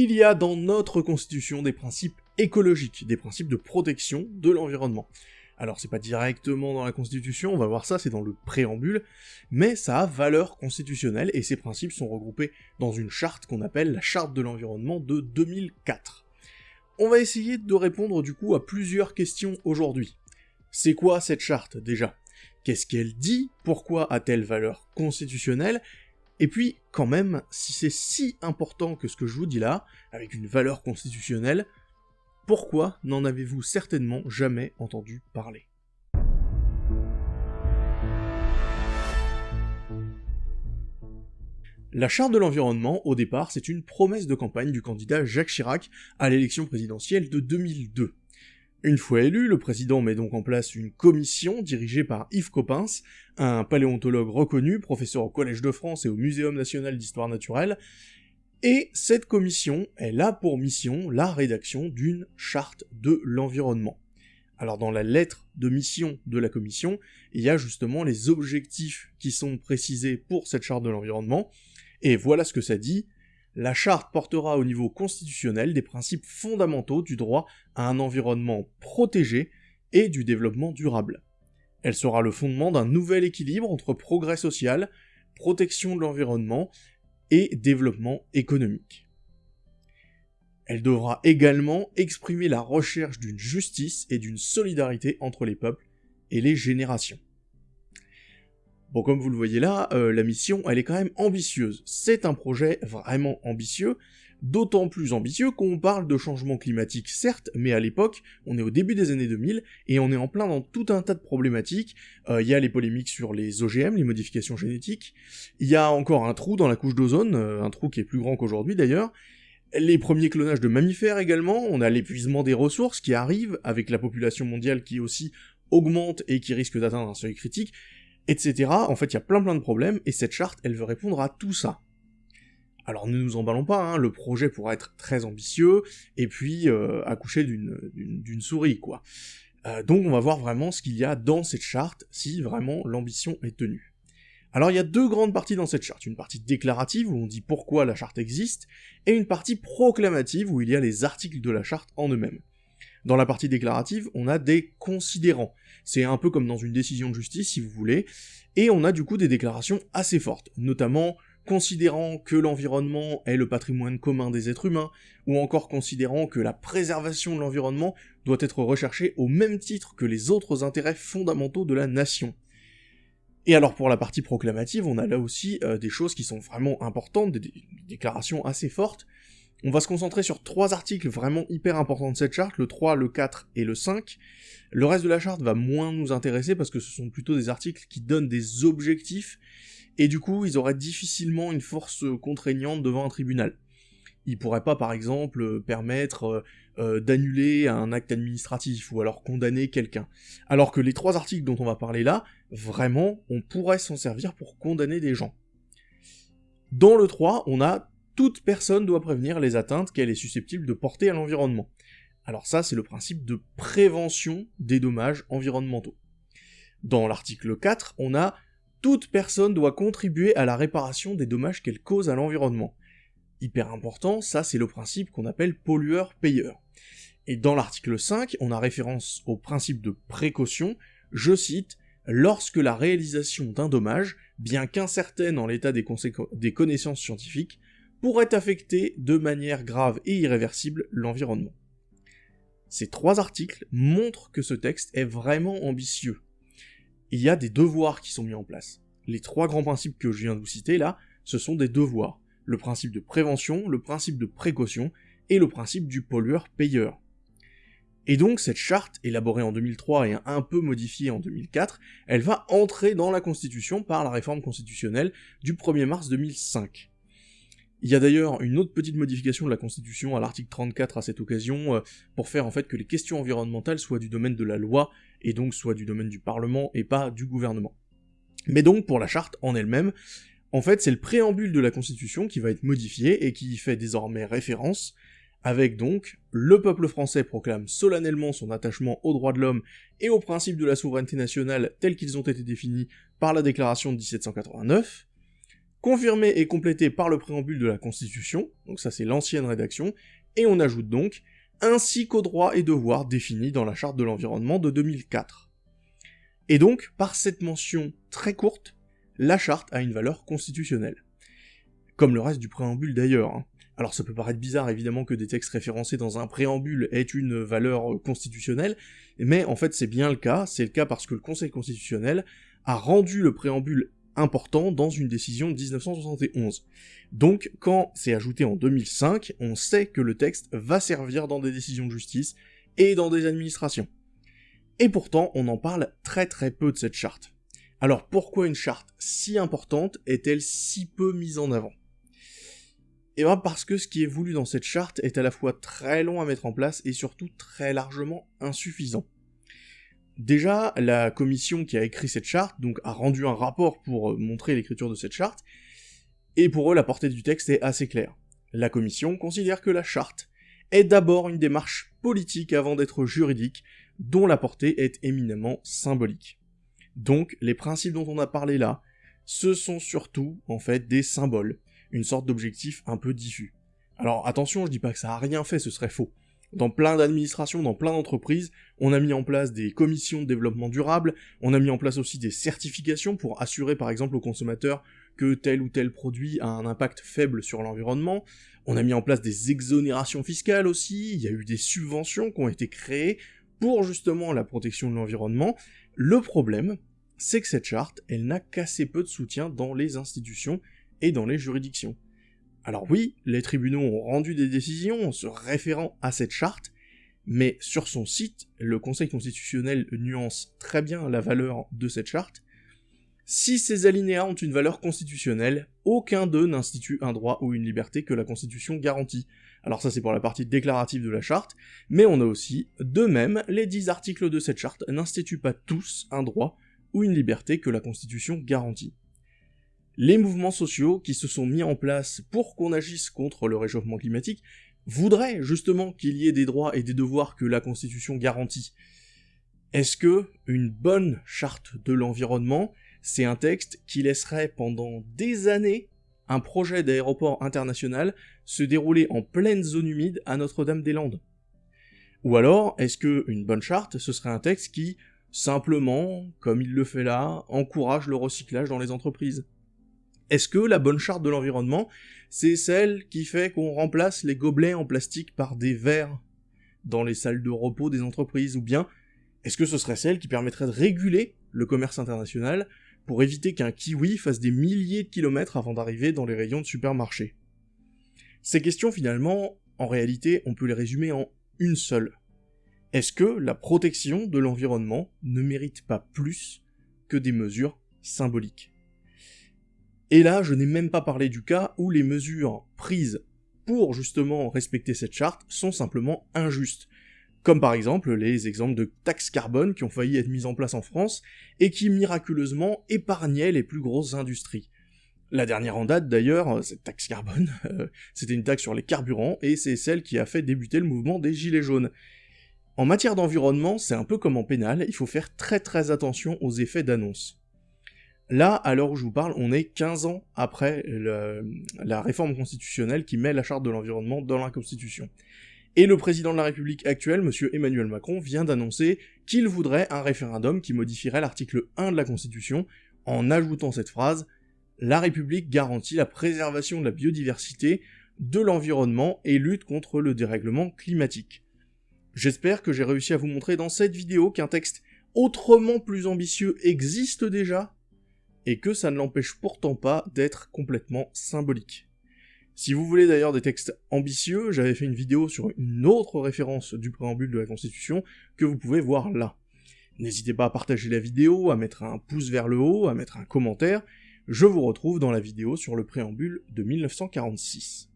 il y a dans notre constitution des principes écologiques, des principes de protection de l'environnement. Alors c'est pas directement dans la Constitution, on va voir ça, c'est dans le préambule, mais ça a valeur constitutionnelle et ces principes sont regroupés dans une charte qu'on appelle la Charte de l'environnement de 2004. On va essayer de répondre du coup à plusieurs questions aujourd'hui. C'est quoi cette charte déjà? Qu'est-ce qu'elle dit? Pourquoi a-t-elle valeur constitutionnelle? Et puis, quand même, si c'est si important que ce que je vous dis là, avec une valeur constitutionnelle, pourquoi n'en avez-vous certainement jamais entendu parler? La charte de l'environnement, au départ, c'est une promesse de campagne du candidat Jacques Chirac à l'élection présidentielle de 2002. Une fois élu, le président met donc en place une commission dirigée par Yves Coppens, un paléontologue reconnu, professeur au Collège de France et au Muséum national d'histoire naturelle, et cette commission, elle a pour mission la rédaction d'une charte de l'environnement. Alors dans la lettre de mission de la commission, il y a justement les objectifs qui sont précisés pour cette charte de l'environnement, et voilà ce que ça dit. La charte portera au niveau constitutionnel des principes fondamentaux du droit à un environnement protégé et du développement durable. Elle sera le fondement d'un nouvel équilibre entre progrès social, protection de l'environnement et développement économique. Elle devra également exprimer la recherche d'une justice et d'une solidarité entre les peuples et les générations. Bon, comme vous le voyez là, euh, la mission, elle est quand même ambitieuse. C'est un projet vraiment ambitieux, d'autant plus ambitieux qu'on parle de changement climatique, certes, mais à l'époque, on est au début des années 2000, et on est en plein dans tout un tas de problématiques. Euh, il y a les polémiques sur les OGM, les modifications génétiques, il y a encore un trou dans la couche d'ozone, euh, un trou qui est plus grand qu'aujourd'hui d'ailleurs, les premiers clonages de mammifères également, on a l'épuisement des ressources qui arrive, avec la population mondiale qui aussi augmente et qui risque d'atteindre un seuil critique, etc. En fait, il y a plein plein de problèmes, et cette charte, elle veut répondre à tout ça. Alors ne nous emballons pas, hein, le projet pourra être très ambitieux, et puis euh, accoucher d'une souris, quoi. Euh, donc on va voir vraiment ce qu'il y a dans cette charte, si vraiment l'ambition est tenue. Alors il y a deux grandes parties dans cette charte, une partie déclarative où on dit pourquoi la charte existe, et une partie proclamative où il y a les articles de la charte en eux-mêmes. Dans la partie déclarative, on a des considérants. C'est un peu comme dans une décision de justice, si vous voulez, et on a du coup des déclarations assez fortes, notamment considérant que l'environnement est le patrimoine commun des êtres humains, ou encore considérant que la préservation de l'environnement doit être recherchée au même titre que les autres intérêts fondamentaux de la nation. Et alors pour la partie proclamative, on a là aussi euh, des choses qui sont vraiment importantes, des déclarations assez fortes, on va se concentrer sur trois articles vraiment hyper importants de cette charte, le 3, le 4 et le 5. Le reste de la charte va moins nous intéresser parce que ce sont plutôt des articles qui donnent des objectifs, et du coup ils auraient difficilement une force contraignante devant un tribunal. Ils pourraient pas par exemple permettre euh, euh, d'annuler un acte administratif ou alors condamner quelqu'un. Alors que les trois articles dont on va parler là, vraiment, on pourrait s'en servir pour condamner des gens. Dans le 3, on a toute personne doit prévenir les atteintes qu'elle est susceptible de porter à l'environnement. Alors ça, c'est le principe de prévention des dommages environnementaux. Dans l'article 4, on a toute personne doit contribuer à la réparation des dommages qu'elle cause à l'environnement. Hyper important, ça c'est le principe qu'on appelle pollueur-payeur. Et dans l'article 5, on a référence au principe de précaution, je cite, lorsque la réalisation d'un dommage, bien qu'incertaine en l'état des, des connaissances scientifiques, pourrait affecter de manière grave et irréversible l'environnement. Ces trois articles montrent que ce texte est vraiment ambitieux. Il y a des devoirs qui sont mis en place. Les trois grands principes que je viens de vous citer là, ce sont des devoirs. Le principe de prévention, le principe de précaution et le principe du pollueur-payeur. Et donc cette charte, élaborée en 2003 et un peu modifiée en 2004, elle va entrer dans la Constitution par la réforme constitutionnelle du 1er mars 2005. Il y a d'ailleurs une autre petite modification de la Constitution à l'article 34 à cette occasion, euh, pour faire en fait que les questions environnementales soient du domaine de la loi, et donc soient du domaine du Parlement et pas du gouvernement. Mais donc pour la charte en elle-même, en fait c'est le préambule de la Constitution qui va être modifié et qui fait désormais référence, avec donc le peuple français proclame solennellement son attachement aux droits de l'homme et aux principes de la souveraineté nationale tels qu'ils ont été définis par la déclaration de 1789, confirmé et complété par le préambule de la Constitution, donc ça c'est l'ancienne rédaction, et on ajoute donc ainsi qu'aux droits et devoirs définis dans la Charte de l'environnement de 2004. Et donc, par cette mention très courte, la charte a une valeur constitutionnelle. Comme le reste du préambule d'ailleurs. Hein. Alors ça peut paraître bizarre évidemment que des textes référencés dans un préambule aient une valeur constitutionnelle, mais en fait c'est bien le cas, c'est le cas parce que le Conseil constitutionnel a rendu le préambule important dans une décision de 1971. Donc, quand c'est ajouté en 2005, on sait que le texte va servir dans des décisions de justice et dans des administrations. Et pourtant, on en parle très très peu de cette charte. Alors pourquoi une charte si importante est-elle si peu mise en avant? Eh bien parce que ce qui est voulu dans cette charte est à la fois très long à mettre en place et surtout très largement insuffisant. Déjà, la commission qui a écrit cette charte donc a rendu un rapport pour euh, montrer l'écriture de cette charte, et pour eux la portée du texte est assez claire. La commission considère que la charte est d'abord une démarche politique avant d'être juridique, dont la portée est éminemment symbolique. Donc les principes dont on a parlé là, ce sont surtout en fait des symboles, une sorte d'objectif un peu diffus. Alors attention, je dis pas que ça a rien fait, ce serait faux. Dans plein d'administrations, dans plein d'entreprises, on a mis en place des commissions de développement durable, on a mis en place aussi des certifications pour assurer par exemple aux consommateurs que tel ou tel produit a un impact faible sur l'environnement, on a mis en place des exonérations fiscales aussi, il y a eu des subventions qui ont été créées pour justement la protection de l'environnement. Le problème, c'est que cette charte, elle n'a qu'assez peu de soutien dans les institutions et dans les juridictions. Alors oui, les tribunaux ont rendu des décisions en se référant à cette charte, mais sur son site, le Conseil constitutionnel nuance très bien la valeur de cette charte. Si ces alinéas ont une valeur constitutionnelle, aucun d'eux n'institue un droit ou une liberté que la Constitution garantit. Alors ça c'est pour la partie déclarative de la charte, mais on a aussi, de même, les dix articles de cette charte n'instituent pas tous un droit ou une liberté que la Constitution garantit les mouvements sociaux qui se sont mis en place pour qu'on agisse contre le réchauffement climatique voudraient justement qu'il y ait des droits et des devoirs que la Constitution garantit. Est-ce que une bonne charte de l'environnement, c'est un texte qui laisserait pendant des années un projet d'aéroport international se dérouler en pleine zone humide à Notre-Dame-des-Landes? Ou alors, est-ce que une bonne charte, ce serait un texte qui, simplement, comme il le fait là, encourage le recyclage dans les entreprises? Est-ce que la bonne charte de l'environnement, c'est celle qui fait qu'on remplace les gobelets en plastique par des verres dans les salles de repos des entreprises Ou bien, est-ce que ce serait celle qui permettrait de réguler le commerce international pour éviter qu'un kiwi fasse des milliers de kilomètres avant d'arriver dans les rayons de supermarché Ces questions, finalement, en réalité, on peut les résumer en une seule. Est-ce que la protection de l'environnement ne mérite pas plus que des mesures symboliques? Et là, je n'ai même pas parlé du cas où les mesures prises pour justement respecter cette charte sont simplement injustes. Comme par exemple les exemples de taxes carbone qui ont failli être mises en place en France et qui miraculeusement épargnaient les plus grosses industries. La dernière en date d'ailleurs, cette taxe carbone, c'était une taxe sur les carburants et c'est celle qui a fait débuter le mouvement des gilets jaunes. En matière d'environnement, c'est un peu comme en pénal, il faut faire très très attention aux effets d'annonce. Là, à l'heure où je vous parle, on est 15 ans après la réforme constitutionnelle qui met la charte de l'environnement dans la Constitution. Et le président de la République actuel, M. Emmanuel Macron, vient d'annoncer qu'il voudrait un référendum qui modifierait l'article 1 de la Constitution en ajoutant cette phrase « La République garantit la préservation de la biodiversité, de l'environnement et lutte contre le dérèglement climatique ». J'espère que j'ai réussi à vous montrer dans cette vidéo qu'un texte autrement plus ambitieux existe déjà et que ça ne l'empêche pourtant pas d'être complètement symbolique. Si vous voulez d'ailleurs des textes ambitieux, j'avais fait une vidéo sur une autre référence du préambule de la Constitution que vous pouvez voir là. N'hésitez pas à partager la vidéo, à mettre un pouce vers le haut, à mettre un commentaire, je vous retrouve dans la vidéo sur le préambule de 1946.